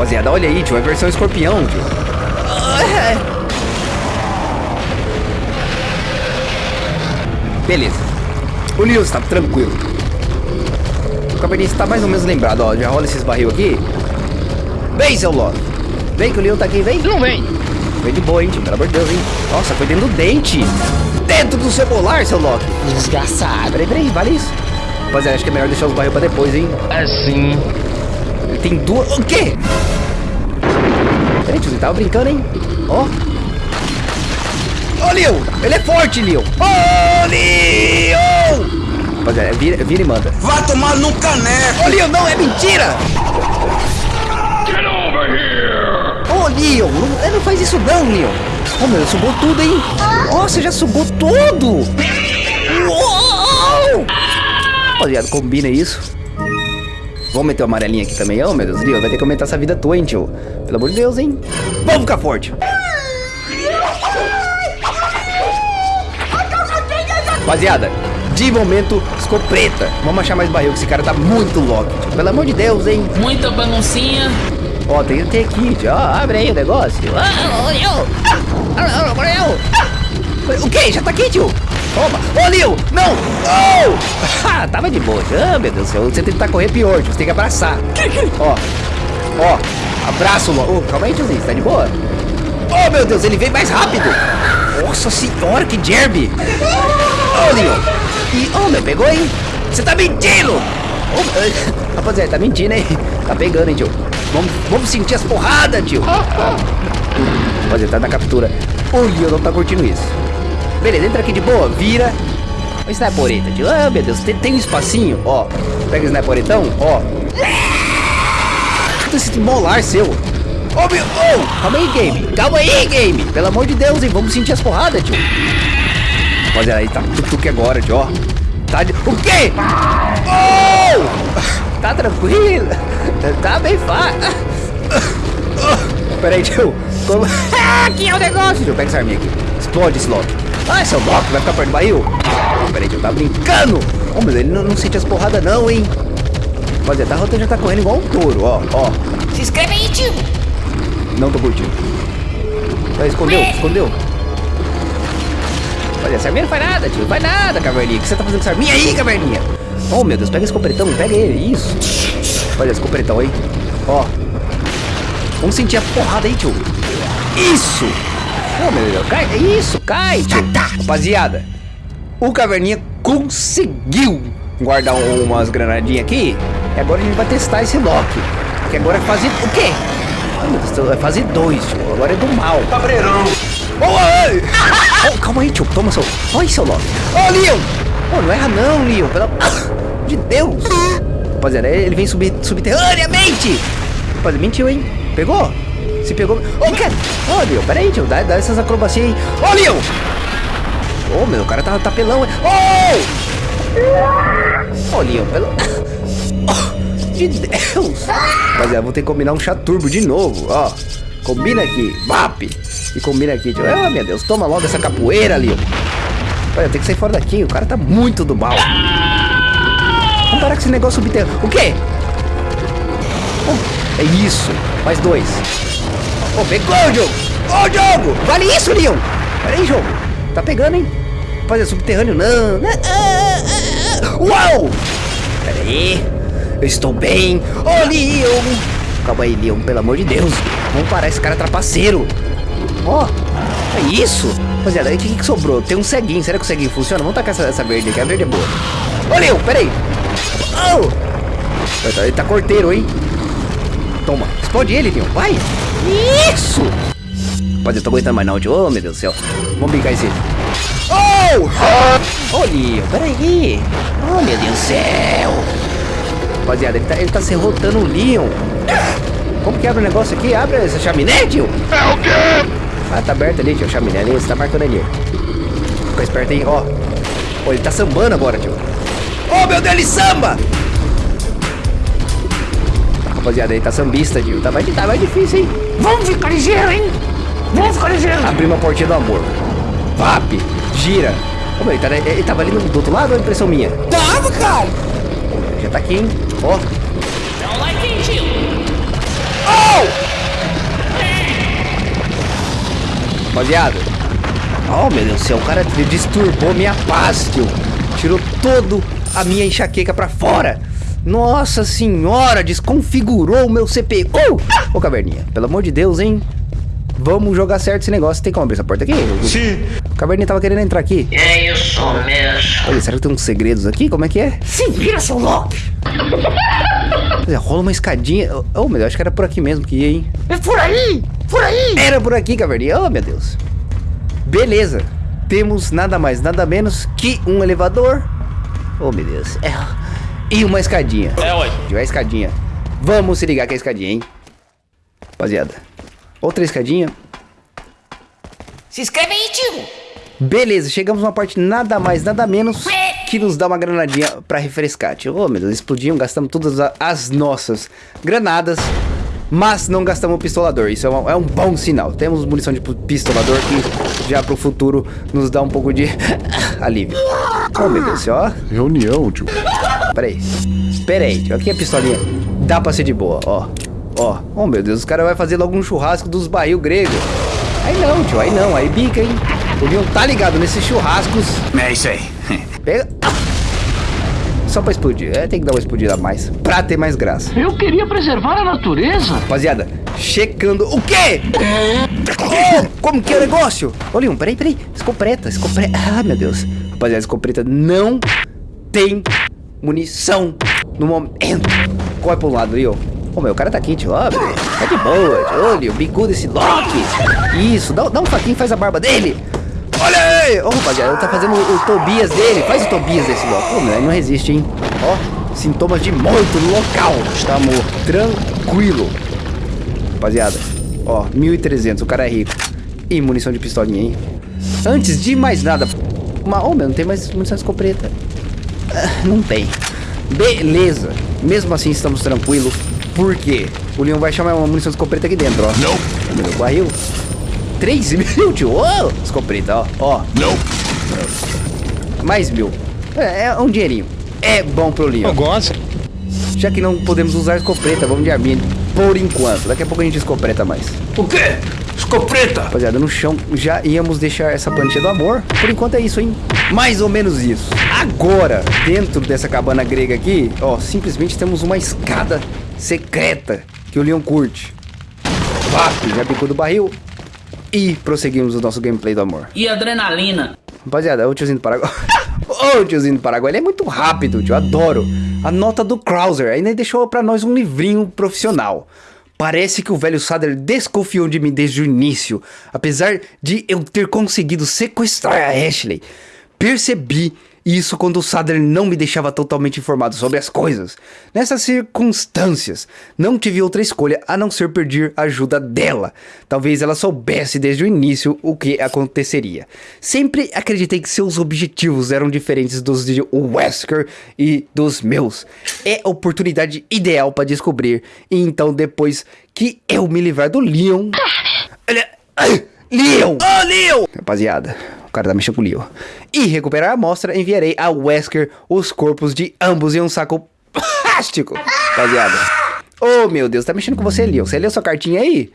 Rapaziada, olha aí, tio. É versão escorpião, tio. Beleza. O Leon está tranquilo. O caverninha está mais ou menos lembrado, ó. Já rola esses barril aqui. Vem, seu Loki. Vem que o Leon tá aqui, vem. Não vem. Vem de boa, hein, tio. Pelo amor de Deus, hein. Nossa, foi dentro do dente. Dentro do seu molar, seu Loki. Desgraçado. Peraí, peraí, vale isso. Rapaziada, acho que é melhor deixar os barril pra depois, hein. Assim. Tem duas... O quê? Peraí, tio, você tava brincando, hein? Ó. Ô, Leon! Ele é forte, Leon! Ô, Leon! Rapaziada, vira, vira e manda. Vai tomar no caneco! Ô, Leon, não, é mentira! Get over here! Ô, Leon, não, é, não faz isso não, Leon. Ô, meu, sugou tudo, hein? Nossa, já sugou tudo! Uou! Rapaziada, combina isso. Vamos meter o amarelinho aqui também. Oh, meu Deus, Leon, vai ter que aumentar essa vida tua, hein, tio? Pelo amor de Deus, hein? Vamos ficar forte. Rapaziada, de momento, escopeta. Vamos achar mais barril, que esse cara tá muito louco. tio. Pelo amor de Deus, hein? Muita baguncinha. Ó, tem que ter aqui, tio. Ó, abre aí o negócio. Ah, Leo! Ah, Leo! O quê? Já tá aqui, tio? Toma! Ô, Leo! Não! Oh! Ah, tava de boa. Ah, meu Deus do céu. Você tentar correr pior. Você tem que abraçar. Ó. Ó. Abraço. Oh, calma aí, tiozinho. Você tá de boa? Oh, meu Deus. Ele vem mais rápido. Nossa senhora, que derby. Ô, Leo. E, oh, meu, pegou, hein? Você tá mentindo! Eh, rapaziada, tá mentindo, hein? Tá pegando, hein, tio? Vamos, vamos sentir as porradas, tio. Rapaziada, tá na captura. O Leo não tá curtindo isso. Beleza, entra aqui de boa, vira. O snipereta, tio. Ah, meu Deus, tem, tem um espacinho, ó. Pega o sniperetão, ó. Puta, Esse molar seu. Ô, meu... Oh, calma aí, game. Calma aí, game. Pelo amor de Deus, hein. Vamos sentir as porradas, tio. Rapaziada, aí tá tuque agora, tio, ó. Tá de... O quê? Oh! Tá tranquilo. Tá bem fácil. Pera aí, tio. Como... aqui é o negócio. Tio, pega essa arminha aqui. Explode esse Loki. Ah, seu Loki vai ficar perto do barril. Pera aí, tio, tá brincando. Oh, meu, ele não, não sente as porradas não, hein. Rapaziada, tá, já tá correndo igual um touro, ó, ó. Se inscreve aí, tio. Não tô curtindo. Ah, escondeu, escondeu. Olha, essa arminha não faz nada, tio. Não faz nada, caverninha. O que você tá fazendo com essa arminha aí, caverninha? Oh, meu Deus, pega esse copretão, pega ele. Isso. Olha esse copretão aí. Ó. Vamos sentir a porrada aí, tio. Isso. Oh, meu Deus. Cai. Isso, cai, tio. Rapaziada, o caverninha conseguiu guardar um- umas granadinhas aqui. E agora a gente vai testar esse Loki. Que agora é fase... O quê? Ai, meu Deus, é fase 2, tio. Agora é do mal. Cabreirão! Oi! Oh, calma aí, tio. Toma seu. Olha seu Loki. Ô, Leon! Oh, não erra não, Leon. Pelo amor de Deus. Rapaziada, ele vem subir subterraneamente. Rapaziada, mentiu, hein? Pegou? Se pegou. Ô, cara. Ô, Leon, pera aí, tio. Dá, dá essas acrobacias aí. Ô, Leon! Ô, meu, o cara tá, tá pelão. Ô! Ô, Leon, pelo... Oh, de Deus. Rapaziada, vou ter que combinar um chaturbo de novo, ó. Combina aqui, VAP. E combina aqui, tio. Ah, meu Deus, toma logo essa capoeira, Leon. Olha, tem que sair fora daqui, o cara tá muito do mal. Vamos parar com esse negócio subterrâneo. O quê? Oh, é isso. Mais dois. Ô, pegou, jogo. Ô, jogo. Vale isso, Leon. Pera aí, jogo. Tá pegando, hein? Fazer subterrâneo, não. não. Ah, ah, ah. Uau! Pera aí. Eu estou bem. Ô, Leon. Calma aí, Leon, pelo amor de Deus. Vamos parar esse cara trapaceiro. Ó, é isso. Rapaziada, aí o que, que sobrou? Tem um ceguinho. Será que o ceguinho funciona? Vamos tacar essa, essa verde aqui. A verde é boa. Ô, Leon, peraí. Oh! Ele tá, ele tá corteiro, hein? Toma. Explode ele, Leon. Vai. Isso. Rapaziada, eu tô aguentando mais não, tio. Ô, meu Deus do céu. Vamos brincar esse. Oh! Ô, Leon, peraí. Oh, meu Deus do céu. Rapaziada, ele tá, ele tá serrotando o Leon. Como que abre o negócio aqui? Abre essa chaminé, tio. É o quê? Ah, tá aberto ali, tio. Chaminé ali, você tá marcando ali. Fica esperto aí, ó. Ó, ele tá sambando agora, tio. Oh, meu Deus, ele samba! Rapaziada, ele tá sambista, tio. Tá mais, tá mais difícil, hein? Vamos ficar ligeiro, hein? Vamos ficar ligeiro. Abrir uma portinha do amor. Vap, gira. Ô, meu, ele, tá, ele tava ali do, do outro lado ou é impressão minha? Tava, cara. Já tá aqui, hein? Ó. Like aí, tio. Rapaziada. Oh, meu Deus do céu. O cara disturbou minha paz, tio. Tirou todo a minha enxaqueca pra fora. Nossa senhora, desconfigurou o meu CPU. Ô, caverninha, pelo amor de Deus, hein? Vamos jogar certo esse negócio. Tem como abrir essa porta aqui? Sim. O caverninha tava querendo entrar aqui. É isso mesmo. Olha, será que tem uns segredos aqui? Como é que é? Se vira, seu. Olha, Rola uma escadinha. Oh, meu Deus, acho que era por aqui mesmo que ia, hein? É por aí, por aí. Era por aqui, caverninha. Oh, meu Deus. Beleza. Temos nada mais, nada menos que um elevador. Oh, meu Deus. É. E uma escadinha. É, ué. Tiver a escadinha. Vamos se ligar com a escadinha, hein? Rapaziada. Outra escadinha. Se inscreve aí, tio. Beleza, chegamos numa parte nada mais, nada menos que nos dá uma granadinha pra refrescar. Tio, oh, meu Deus, explodimos, gastamos todas as nossas granadas, mas não gastamos o pistolador. Isso é um, é um bom sinal. Temos munição de pistolador que já pro futuro nos dá um pouco de alívio. Oh, meu Deus, ó. Reunião, tio. Peraí. Peraí, tio. Aqui a pistolinha dá pra ser de boa, ó. Ó. Oh, meu Deus, os caras vão fazer logo um churrasco dos barril grego. Aí não, tio, aí não, aí bica, hein? O Leon tá ligado nesses churrascos. É isso aí. Pega. Só pra explodir. É, tem que dar uma explodida a mais. Pra ter mais graça. Eu queria preservar a natureza. Rapaziada, checando. O quê? Oh, como que é o negócio? Ô, Leon, peraí, peraí. Escopeta, escopeta. Ah, meu Deus. Rapaziada, escopeta não tem munição no momento. Corre pro lado, Leon. Ô, meu, o cara tá tio. Ó, tá de boa. Ô, Leon, bicudo desse Loki. Isso, dá, dá um faquinho e faz a barba dele. Olha aí! Ô, rapaziada, tá fazendo o, o Tobias dele. Faz o Tobias desse Loki. Ô, meu, ele não resiste, hein? Ó, sintomas de morto no local. Está. Tranquilo. Rapaziada, ó, 1.300, o cara é rico. E munição de pistolinha, hein? Antes de mais nada... Uma... Oh, meu, não tem mais munição de escopeta. Ah, Não tem. Beleza. Mesmo assim, estamos tranquilos. Por quê? O Leon vai chamar uma munição de escopeta aqui dentro, ó. Não. Meu barril. 3 mil, tio. Ô, escopeta, ó. Ó, Não. mais mil. É, é um dinheirinho. É bom pro Leon. gosto. Já que não podemos usar escopeta, vamos de arminha por enquanto. Daqui a pouco a gente escopeta mais. O quê? Escopeta! Rapaziada, no chão já íamos deixar essa plantinha do amor. Por enquanto é isso, hein? Mais ou menos isso. Agora, dentro dessa cabana grega aqui, ó, simplesmente temos uma escada secreta que o Leon curte. Vap, já picou do barril. E prosseguimos o nosso gameplay do amor. E adrenalina. Rapaziada, o tiozinho do Paraguai. Ô, tiozinho do Paraguai, ele é muito rápido, tio. Adoro. A nota do Krauser ainda deixou pra nós um livrinho profissional. Parece que o velho Sader desconfiou de mim desde o início, apesar de eu ter conseguido sequestrar a Ashley. Percebi isso quando o Sader não me deixava totalmente informado sobre as coisas. Nessas circunstâncias, não tive outra escolha a não ser pedir ajuda dela. Talvez ela soubesse desde o início o que aconteceria. Sempre acreditei que seus objetivos eram diferentes dos de Wesker e dos meus. É a oportunidade ideal para descobrir. E então, depois que eu me livrar do Leon. Ai, Leon! Ô, Leon! Rapaziada, o cara tá o Leon. E recuperar a amostra, enviarei a Wesker os corpos de ambos em um saco plástico. Rapaziada. Ô, meu Deus, tá mexendo com você, Leon. Você leu sua cartinha aí?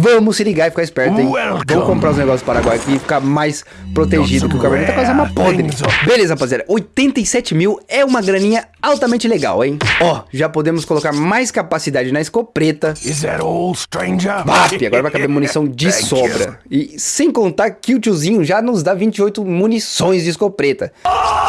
Vamos se ligar e ficar esperto, hein? Welcome. Vamos comprar os negócios do Paraguai aqui e ficar mais protegido, que o Cabernet tá com as armas podres. Beleza, rapaziada. 87 mil é uma graninha altamente legal, hein? Ó, já podemos colocar mais capacidade na escopeta. Is that all, stranger? BAP, agora vai caber munição de sobra. E sem contar que o tiozinho já nos dá 28 munições de escopeta.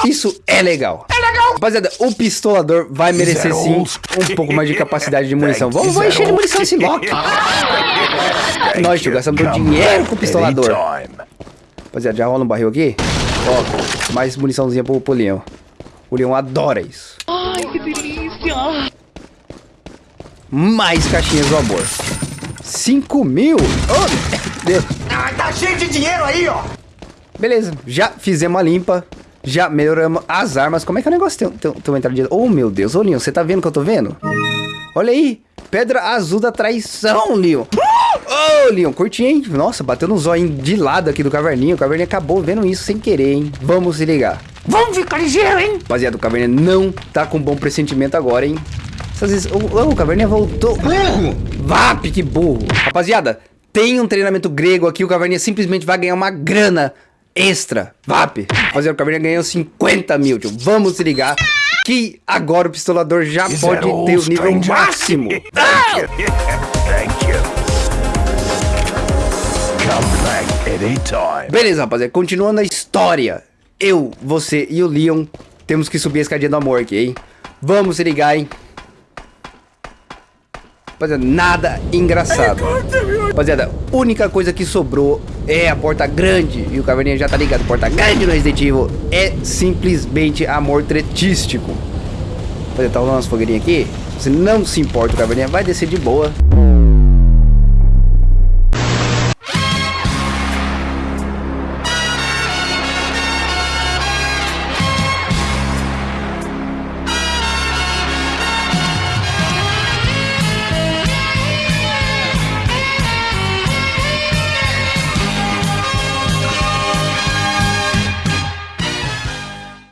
Isso é legal. É legal. Rapaziada, o pistolador vai merecer sim um pouco mais de capacidade de munição. Vamos, vamos encher de munição esse Loki. Nós, tio, gastamos dinheiro com o pistolador. Rapaziada, já rola um barril aqui? Ó, mais muniçãozinha pro, pro Leão. O Leão adora isso. Ai, que delícia! Mais caixinhas do amor. 5 mil? Oh, meu Deus. Tá cheio de dinheiro aí, ó! Beleza, já fizemos a limpa. Já melhoramos as armas. Como é que é o negócio? Tem, tem, tem uma entrada de... Oh, meu Deus. Ô, Leon, você tá vendo o que eu tô vendo? Olha aí. Pedra azul da traição, Leon. Ô, Leon, curti, hein? Nossa, bateu no zóio de lado aqui do caverninho. O caverninho acabou vendo isso sem querer, hein? Vamos se ligar. Vamos ficar ligeiro, hein? Rapaziada, o caverninha não tá com bom pressentimento agora, hein? Essas- O, o Caverninha voltou. Burro! VAP, que burro. Rapaziada, tem um treinamento grego aqui. O Caverninha simplesmente vai ganhar uma grana extra. VAP. Rapaziada, o Caverninha ganhou 50 mil, tio. Vamos se ligar que agora o pistolador já Is pode all, ter o nível stranger? máximo. Thank you. Thank you. Beleza, rapaziada. Continuando a história. Eu, você e o Leon temos que subir a escadinha do amor aqui, hein? Vamos se ligar, hein? Rapaziada, nada engraçado. Rapaziada, única coisa que sobrou é a porta grande. E o Caverninha já tá ligado. Porta grande no Resident Evil é simplesmente amor tretístico. Tá rolando umas fogueirinhas aqui. Se não se importa, o Caverninha vai descer de boa.